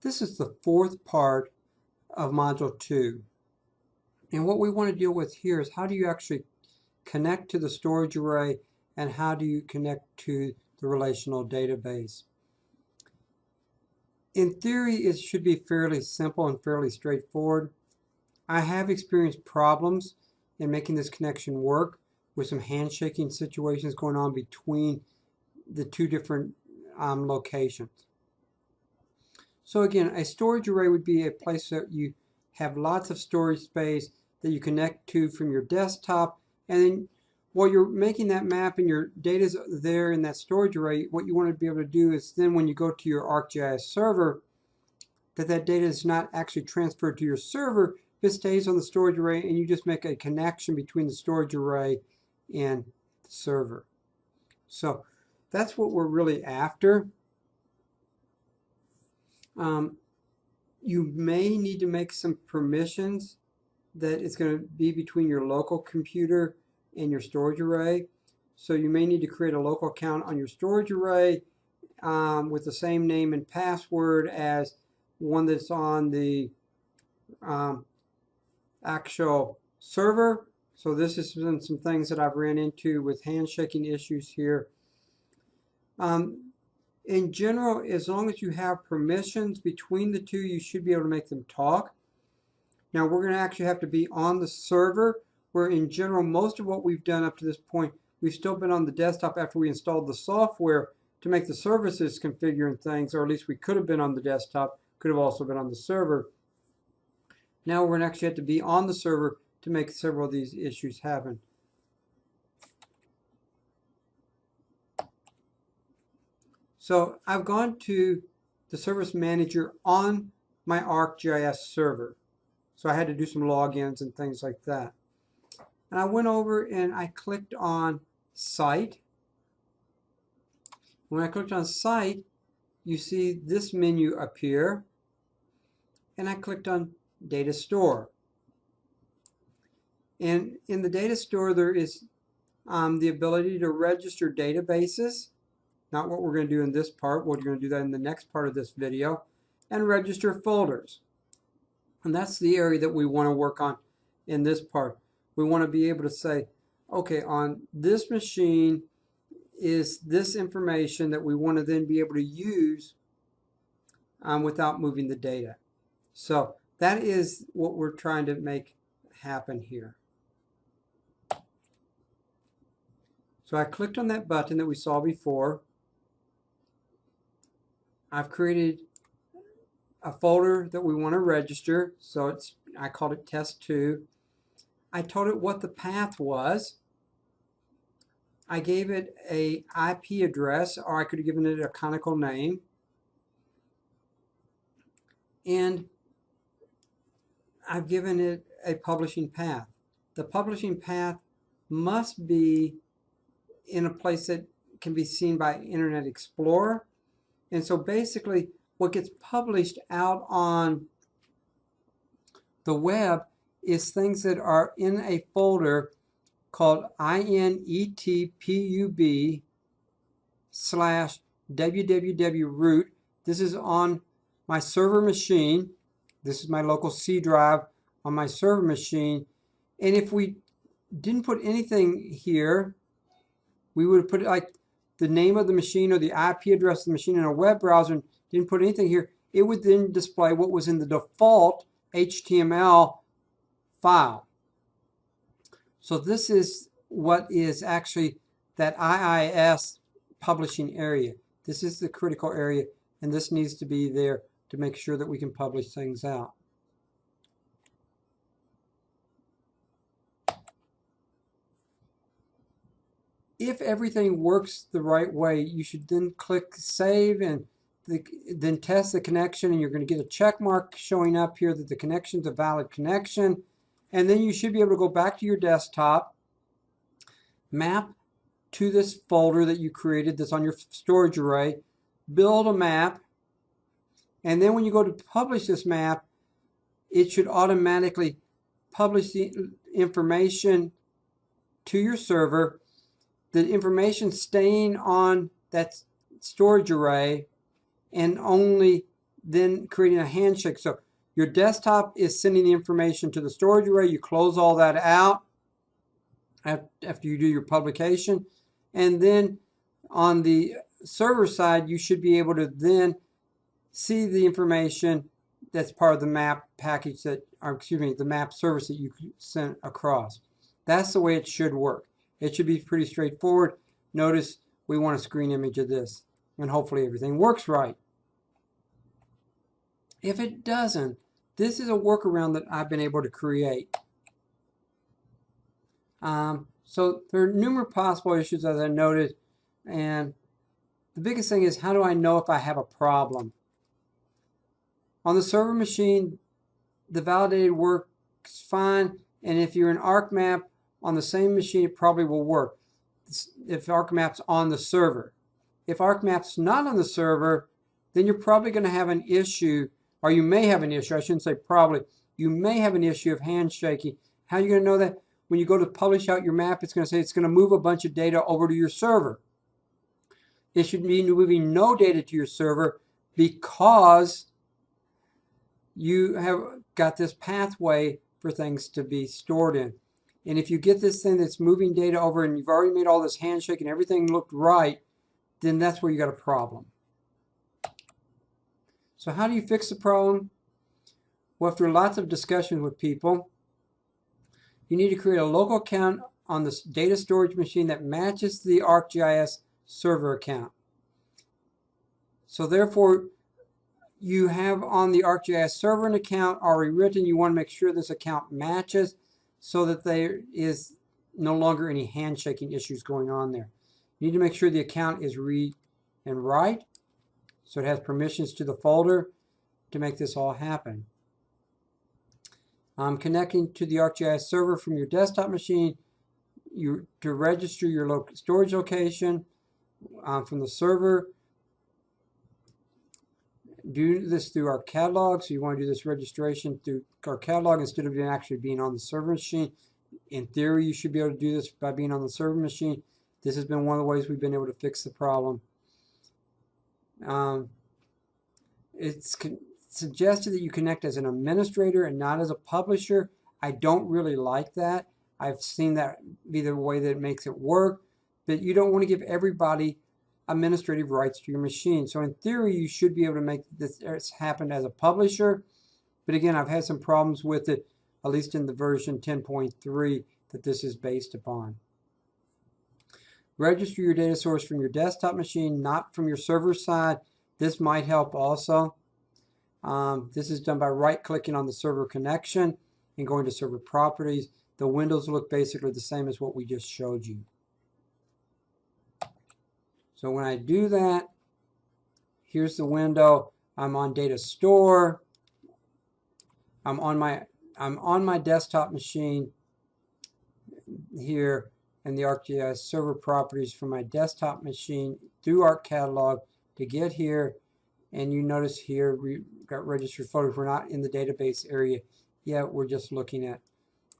This is the fourth part of Module 2. And what we want to deal with here is how do you actually connect to the storage array and how do you connect to the relational database. In theory, it should be fairly simple and fairly straightforward. I have experienced problems in making this connection work with some handshaking situations going on between the two different um, locations. So again, a storage array would be a place that you have lots of storage space that you connect to from your desktop and then while you're making that map and your data is there in that storage array, what you want to be able to do is then when you go to your ArcGIS server, that that data is not actually transferred to your server, it stays on the storage array and you just make a connection between the storage array and the server. So that's what we're really after. Um, you may need to make some permissions that it's going to be between your local computer and your storage array. So you may need to create a local account on your storage array um, with the same name and password as one that's on the um, actual server. So this has been some things that I've ran into with handshaking issues here. Um, in general, as long as you have permissions between the two, you should be able to make them talk. Now we're going to actually have to be on the server where in general most of what we've done up to this point, we've still been on the desktop after we installed the software to make the services configure and things, or at least we could have been on the desktop, could have also been on the server. Now we're going to actually have to be on the server to make several of these issues happen. So I've gone to the service manager on my ArcGIS server. So I had to do some logins and things like that. And I went over and I clicked on Site. When I clicked on Site, you see this menu appear. And I clicked on Data Store. And in the data store, there is um, the ability to register databases. Not what we're going to do in this part. We're going to do that in the next part of this video. And register folders. And that's the area that we want to work on in this part we want to be able to say, okay, on this machine is this information that we want to then be able to use um, without moving the data. So that is what we're trying to make happen here. So I clicked on that button that we saw before. I've created a folder that we want to register. So it's I called it test 2. I told it what the path was. I gave it a IP address, or I could have given it a canonical name. And I've given it a publishing path. The publishing path must be in a place that can be seen by Internet Explorer. And so basically what gets published out on the web is things that are in a folder called inetpub slash www. This is on my server machine. This is my local C drive on my server machine. And if we didn't put anything here, we would put it like the name of the machine or the IP address of the machine in a web browser and didn't put anything here, it would then display what was in the default HTML file. So this is what is actually that IIS publishing area. This is the critical area and this needs to be there to make sure that we can publish things out. If everything works the right way, you should then click Save and the, then test the connection and you're going to get a check mark showing up here that the connection is a valid connection. And then you should be able to go back to your desktop, map to this folder that you created that's on your storage array, build a map, and then when you go to publish this map, it should automatically publish the information to your server. The information staying on that storage array and only then creating a handshake. So your desktop is sending the information to the storage array. You close all that out after you do your publication. And then on the server side, you should be able to then see the information that's part of the map package that, or excuse me, the map service that you sent across. That's the way it should work. It should be pretty straightforward. Notice we want a screen image of this and hopefully everything works right. If it doesn't, this is a workaround that I've been able to create. Um, so there are numerous possible issues as I noted and the biggest thing is how do I know if I have a problem? On the server machine, the validated works fine and if you're in ArcMap on the same machine it probably will work if ArcMap's on the server. If ArcMap's not on the server, then you're probably going to have an issue, or you may have an issue, I shouldn't say probably, you may have an issue of handshaking. How are you going to know that? When you go to publish out your map, it's going to say it's going to move a bunch of data over to your server. It should be moving no data to your server because you have got this pathway for things to be stored in. And if you get this thing that's moving data over and you've already made all this handshake and everything looked right, then that's where you got a problem. So how do you fix the problem? Well, after lots of discussions with people, you need to create a local account on the data storage machine that matches the ArcGIS server account. So therefore, you have on the ArcGIS server an account already written. You want to make sure this account matches so that there is no longer any handshaking issues going on there. You need to make sure the account is read and write, so it has permissions to the folder to make this all happen. Um, connecting to the ArcGIS server from your desktop machine you, to register your lo storage location um, from the server. Do this through ArcCatalog, so you want to do this registration through ArcCatalog instead of actually being on the server machine. In theory, you should be able to do this by being on the server machine. This has been one of the ways we've been able to fix the problem. Um, it's suggested that you connect as an administrator and not as a publisher. I don't really like that. I've seen that be the way that it makes it work, but you don't want to give everybody administrative rights to your machine. So in theory, you should be able to make this happen as a publisher. But again, I've had some problems with it, at least in the version 10.3 that this is based upon. Register your data source from your desktop machine, not from your server side. This might help also. Um, this is done by right-clicking on the server connection and going to server properties. The windows look basically the same as what we just showed you. So when I do that, here's the window. I'm on data store. I'm on my I'm on my desktop machine here and the ArcGIS server properties from my desktop machine through ArcCatalog to get here. And you notice here we got registered photos. We're not in the database area yet. We're just looking at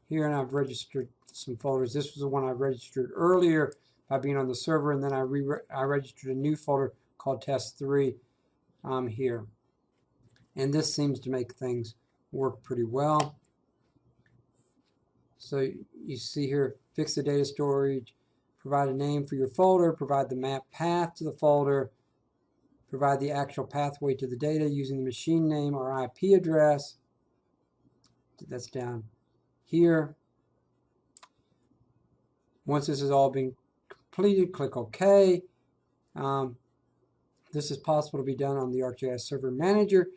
here and I've registered some folders. This was the one I registered earlier by being on the server and then I, re I registered a new folder called test3 um, here. And this seems to make things work pretty well. So you see here, fix the data storage, provide a name for your folder, provide the map path to the folder, provide the actual pathway to the data using the machine name or IP address. That's down here. Once this has all been completed, click OK. Um, this is possible to be done on the ArcGIS Server Manager,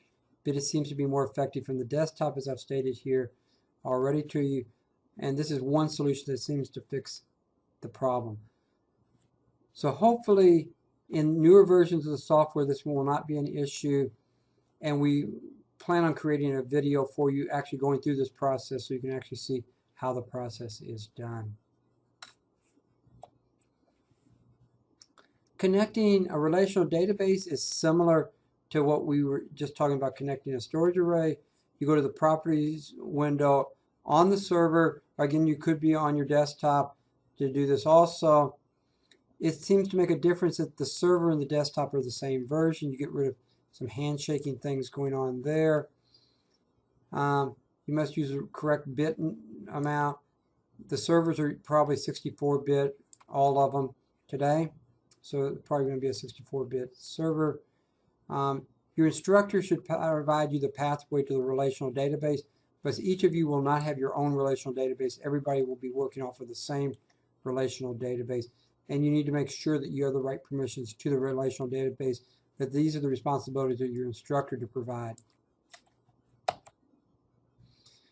but it seems to be more effective from the desktop as I've stated here already to you. And this is one solution that seems to fix the problem. So hopefully in newer versions of the software this will not be an issue and we plan on creating a video for you actually going through this process so you can actually see how the process is done. Connecting a relational database is similar to what we were just talking about connecting a storage array. You go to the properties window on the server. Again, you could be on your desktop to do this also. It seems to make a difference that the server and the desktop are the same version. You get rid of some handshaking things going on there. Um, you must use the correct bit amount. The servers are probably 64-bit, all of them today. So probably going to be a 64-bit server. Um, your instructor should provide you the pathway to the relational database, but each of you will not have your own relational database. Everybody will be working off of the same relational database. And you need to make sure that you have the right permissions to the relational database, that these are the responsibilities of your instructor to provide.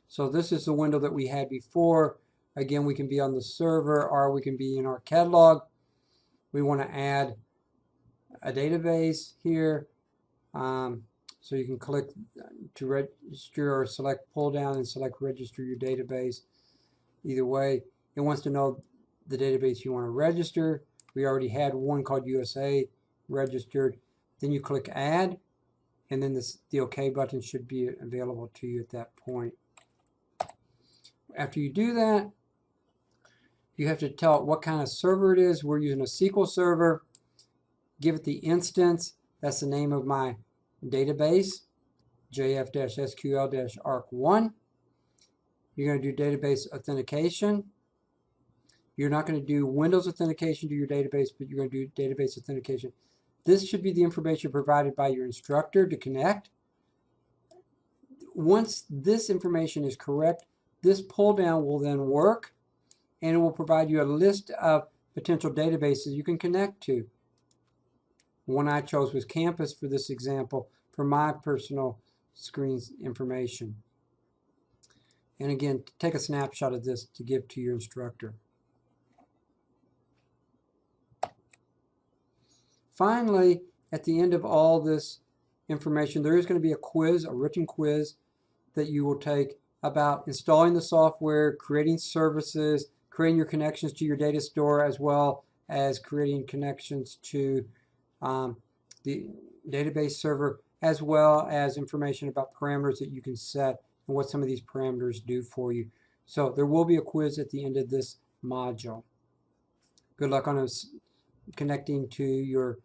So this is the window that we had before. Again, we can be on the server or we can be in ArcCatalog. We want to add a database here. Um, so you can click to register or select pull down and select register your database. Either way, it wants to know the database you want to register. We already had one called USA registered. Then you click add and then this, the OK button should be available to you at that point. After you do that, you have to tell it what kind of server it is. We're using a SQL server. Give it the instance. That's the name of my database, jf-sql-arc1. You're going to do database authentication. You're not going to do Windows authentication to your database, but you're going to do database authentication. This should be the information provided by your instructor to connect. Once this information is correct, this pull down will then work and it will provide you a list of potential databases you can connect to. One I chose was Campus for this example for my personal screens information. And again, take a snapshot of this to give to your instructor. Finally, at the end of all this information, there is going to be a quiz, a written quiz that you will take about installing the software, creating services, creating your connections to your data store, as well as creating connections to um, the database server, as well as information about parameters that you can set and what some of these parameters do for you. So there will be a quiz at the end of this module. Good luck on connecting to your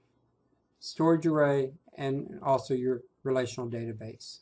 storage array and also your relational database.